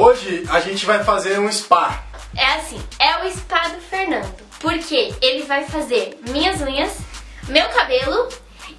Hoje a gente vai fazer um spa. É assim, é o spa do Fernando. Porque ele vai fazer minhas unhas, meu cabelo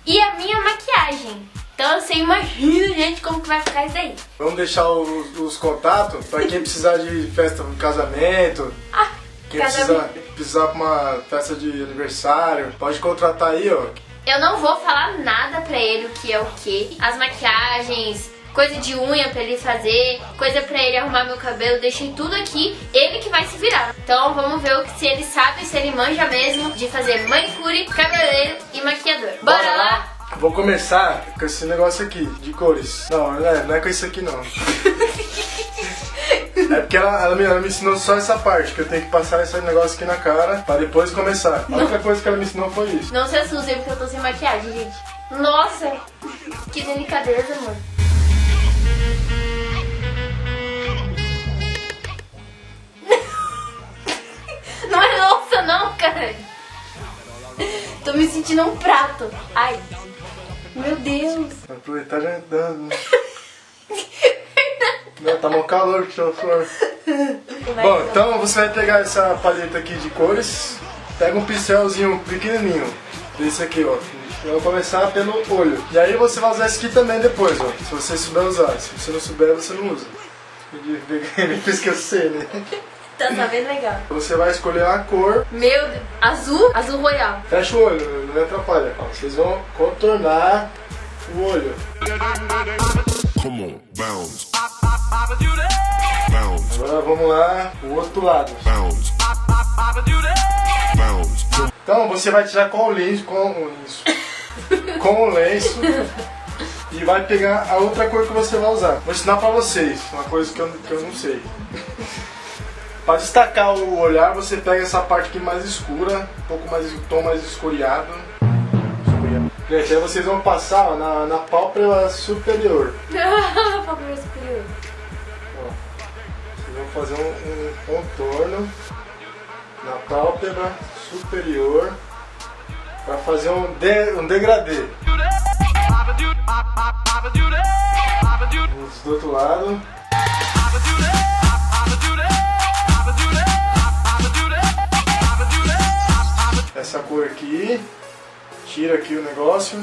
e a minha maquiagem. Então você imagina, gente, como que vai ficar isso aí. Vamos deixar os, os contatos para quem precisar de festa de casamento. Ah, Quem precisar, casamento. precisar pra uma festa de aniversário, pode contratar aí, ó. Eu não vou falar nada pra ele o que é o que. As maquiagens, coisa de unha pra ele fazer, coisa pra ele arrumar meu cabelo, deixei tudo aqui, ele que vai se virar. Então vamos ver o que, se ele sabe, se ele manja mesmo de fazer manicure, cabeleireiro e maquiador. Bora, lá? Vou começar com esse negócio aqui, de cores. Não, não é, não é com isso aqui não. É porque ela, ela me, ela me ensinou só essa parte, que eu tenho que passar esse negócio aqui na cara pra depois começar. A única coisa que ela me ensinou foi isso. Não se assustem porque eu tô sem maquiagem, gente. Nossa, que delicadeza, mano. Um prato. Ai, meu Deus. Aproveitar já dando. Não, tá mó calor que tá fora. Bom, então você vai pegar essa paleta aqui de cores, pega um pincelzinho pequenininho, desse aqui, ó. Eu vou começar pelo olho. E aí você vai usar esse aqui também depois, ó. Se você souber usar. Se você não souber, você não usa. Fez que eu sei, né? Tá sabendo legal. Você vai escolher a cor, Meu Deus. Azul? Azul royal. fecha o olho, não me atrapalha. Ó, vocês vão contornar o olho. Come on, bounce. Bounce, Agora vamos lá, o outro lado. bounce. Bounce. Então você vai tirar com o lenço, com o lenço, com o lenço e vai pegar a outra cor que você vai usar. Vou ensinar pra vocês, uma coisa que eu, que eu não sei. Para destacar o olhar, você pega essa parte aqui mais escura, um pouco mais, um tom mais escuriado. Gente, aí vocês vão passar ó, na, na pálpebra superior. Favor superior. Ó, vocês vão fazer um, um contorno na pálpebra superior para fazer um, de, um degradê. Vamos do outro lado. Essa cor aqui. Tira aqui o negócio.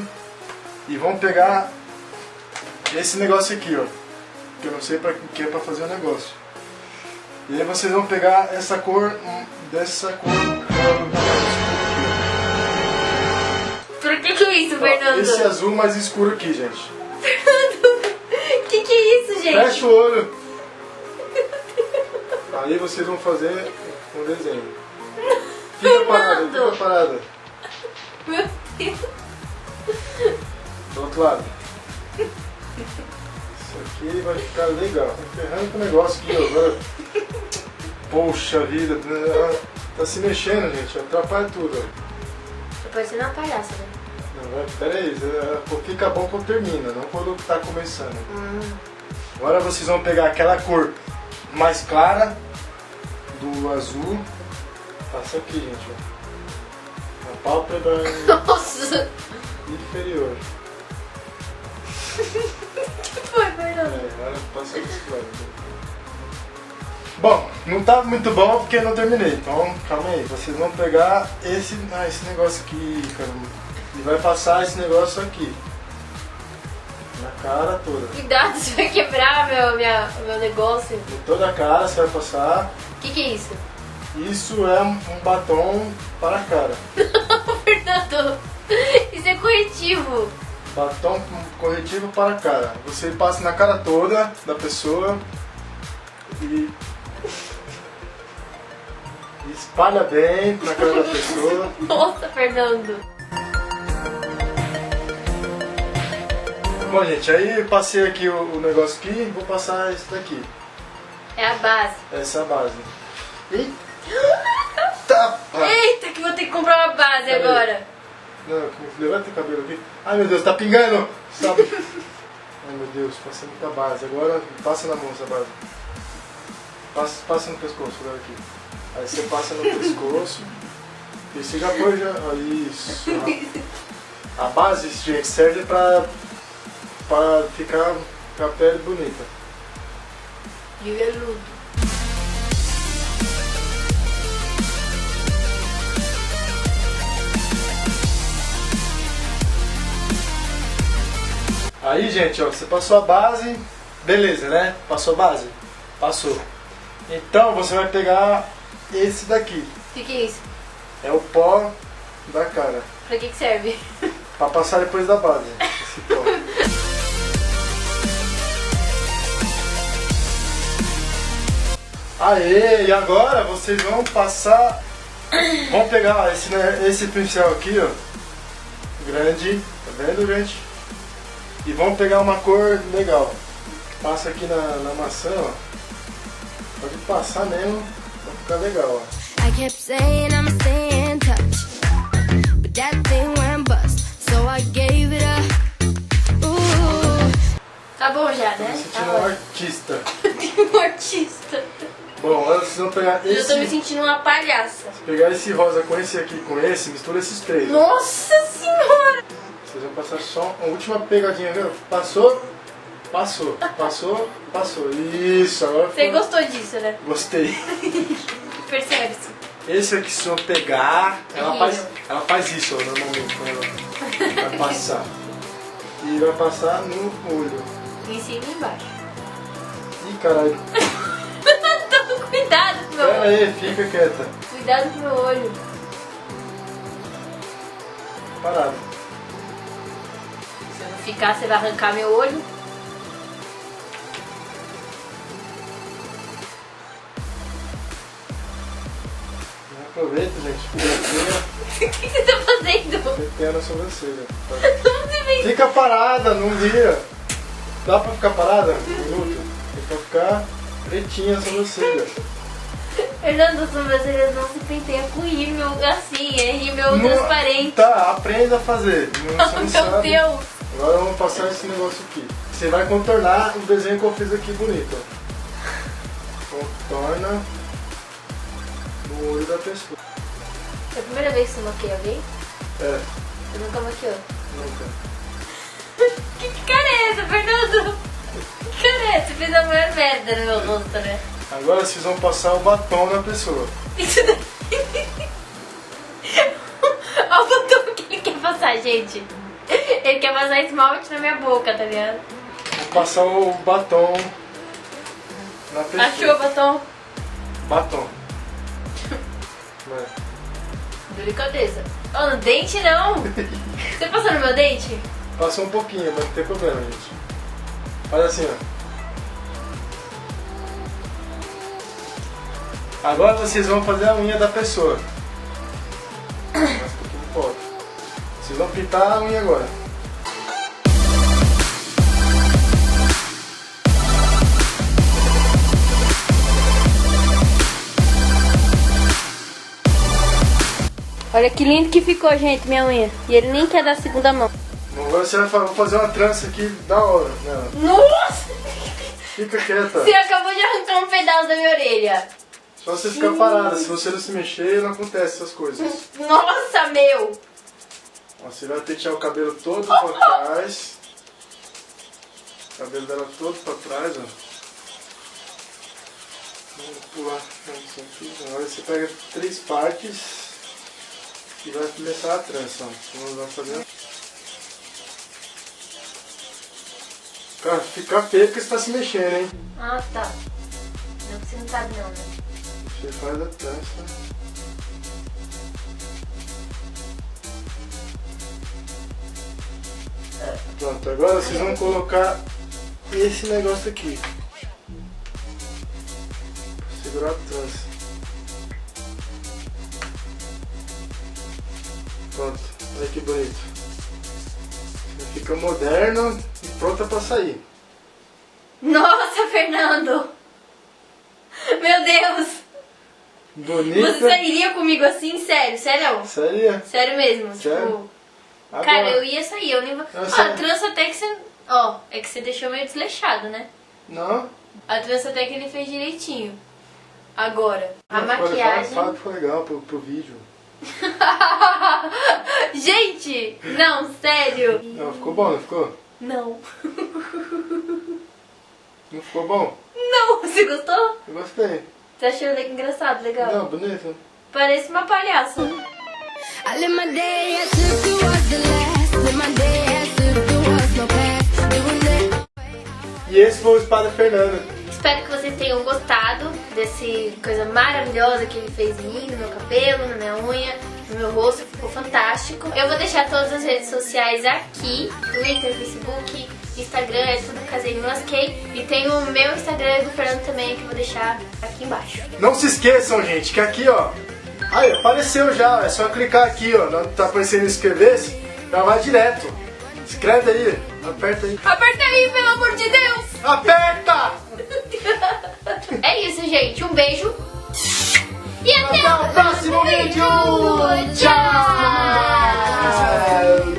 E vamos pegar esse negócio aqui, ó. Que eu não sei para que é para fazer o negócio. E aí vocês vão pegar essa cor hum, dessa cor. Por que que é isso, Fernando? Esse azul mais escuro aqui, gente. Que que é isso, gente? Fecha o olho. Aí vocês vão fazer um desenho. Fica parada, fica parada. Meu Deus. Do outro lado. Isso aqui vai ficar legal. Tá ferrando com o negócio aqui agora. Poxa vida, né? tá se mexendo, gente. Atrapalha tudo. você não é palhaça, né? Não, pera aí, fica bom quando termina, não quando tá começando. Agora vocês vão pegar aquela cor mais clara do azul. Passa aqui, gente. Na pálpebra Nossa. inferior. que foi, É, Fernando? agora passa aqui. Bom, não tá muito bom porque eu não terminei. Então, calma aí. Vocês vão pegar esse, ah, esse negócio aqui, caramba. E vai passar esse negócio aqui. Na cara toda. Cuidado, você vai quebrar meu, minha, meu negócio. Em toda a cara você vai passar. O que que é isso? Isso é um batom para a cara. Fernando, isso é corretivo. Batom corretivo para a cara. Você passa na cara toda da pessoa e e espalha bem na cara da pessoa. Nossa, Fernando. Bom, gente, aí passei aqui o, o negócio aqui, vou passar esse daqui. É a base. Essa é a base. Eita! Ah, Eita, que vou ter que comprar uma base Peraí. agora. Não, levanta o cabelo aqui. Ai meu Deus, tá pingando! Sabe? Ai meu Deus, passei muita base. Agora passa na mão essa base. Passa, passa no pescoço, olha aqui. Aí você passa no pescoço. E você já foi já. ó, Isso. ó. A base, gente, serve pra, pra ficar com a pele bonita. Viveludo. Aí, gente, ó, você passou a base, beleza, né? Passou a base? Passou. Então você vai pegar esse daqui. O que, que é isso? É o pó da cara. Pra que, que serve? Pra passar depois da base. Esse pó. Aê, e agora vocês vão passar. Vão pegar esse, né, esse pincel aqui, ó. Grande, tá vendo, gente? E vão pegar uma cor legal. Passa aqui na, na maçã, ó. Pode passar mesmo, vai ficar legal, ó. I kept saying I'ma stay in touch, but that thing went bust, so I gave it up. Ooh. Tá bom já, né? sentindo Tá um artista. um artista. Bom, agora vocês vão pegar Eu esse. tô me sentindo uma palhaça. Pegar esse rosa com esse aqui, com esse, mistura esses três. Nossa senhora! Vocês vão passar só a última pegadinha, viu? Passou, passou, passou, passou. Isso, agora Você ficou- gostou disso, né? Gostei. Percebe-se. Esse aqui, se eu pegar, ela faz, ela faz isso ó, normalmente quando ela vai passar. E vai passar no olho. Em cima e embaixo. Ih, caralho. Toma cuidado com meu Pera olho. aí, fica quieta. Cuidado com meu olho. Parado. Ficar, você vai arrancar meu olho. Aproveita, gente. O que você tá fazendo? Fica na sobrancelha. Fica parada, não vira. Dá pra ficar parada? Um minuto? Tem que ficar pretinha a sobrancelha. Fernando, as sobrancelhas não se penteia com rímel assim, é rímel transparente. Tá, aprenda a fazer. Não, Oh, meu sabe. Deus! Agora vamos passar esse negócio aqui. Você vai contornar o desenho que eu fiz aqui bonito. Contorna no olho da pessoa. É a primeira vez que você maquia alguém? É, Você nunca maquiou. nunca. Que, que cara é essa, Fernando? Que cara é essa? Você fez a maior merda no meu rosto, né? Agora vocês vão passar o batom na pessoa. Isso daí. Olha o botão que ele quer passar, gente. Ele quer passar esmalte na minha boca, tá ligado? Vou passar o batom na pessoa. Achou o batom? Batom. Vai. Delicadeza. Oh, no dente não! Você passou no meu dente? Passou um pouquinho, mas não tem problema, gente. Faz assim, ó. Agora vocês vão fazer a unha da pessoa. Vocês vão pintar a unha agora. Olha que lindo que ficou, gente, minha unha. E ele nem quer dar a segunda mão. Agora você vai fa- fazer uma trança aqui da hora nela. Nossa! Fica quieta. Você acabou de arrancar um pedaço da minha orelha. Só você ficar parada. Se você não se mexer, não acontece essas coisas. Nossa, meu! Ó, Você vai pentear o cabelo todo pra trás. O cabelo dela todo pra trás, ó. Vamos pular isso aqui. Agora você pega três partes e vai começar a trança, ó. Vamos lá fazer. Cara, fica feio porque você tá se mexendo, hein? Ah, tá. Não, você não sabe não, né? Você faz a trança. Pronto, agora vocês vão colocar esse negócio aqui. Segurar a trança. Pronto, olha que bonito. Fica moderno e pronta pra sair. Nossa, Fernando! Meu Deus! Bonita. Você sairia comigo assim? Sério, sério? Sério? Sério mesmo? Sério? Tipo, Agora. cara, eu ia sair, eu nem vou. Ah, a trança até que você. Ó, é que você deixou meio desleixado, né? Não? A trança até que ele fez direitinho. Agora, a fala- maquiagem. Fala, fala que foi legal pro, pro vídeo. Gente! Não, sério! Não, ficou bom, não ficou? Não. Não ficou bom? Não, você gostou? Eu gostei. Você achou engraçado, legal? Não, bonito. Parece uma palhaça. E esse foi o Espada Fernanda. Espero que vocês tenham gostado desse coisa maravilhosa que ele fez em mim, no meu cabelo, na minha unha, no meu rosto, ficou fantástico. Eu vou deixar todas as redes sociais aqui, Twitter, Facebook, Instagram, é tudo Casei Me Lasquei. E tem o meu Instagram do Fernando também, que eu vou deixar aqui embaixo. Não se esqueçam, gente, que aqui, ó. Aí, apareceu já. É só clicar aqui, ó. Não tá aparecendo inscrever-se. Já vai direto. Escreve aí. Aperta aí. Aperta aí, pelo amor de Deus! Aperta! É isso, gente. Um beijo. E até, Até o próximo vídeo! Tchau! Tchau!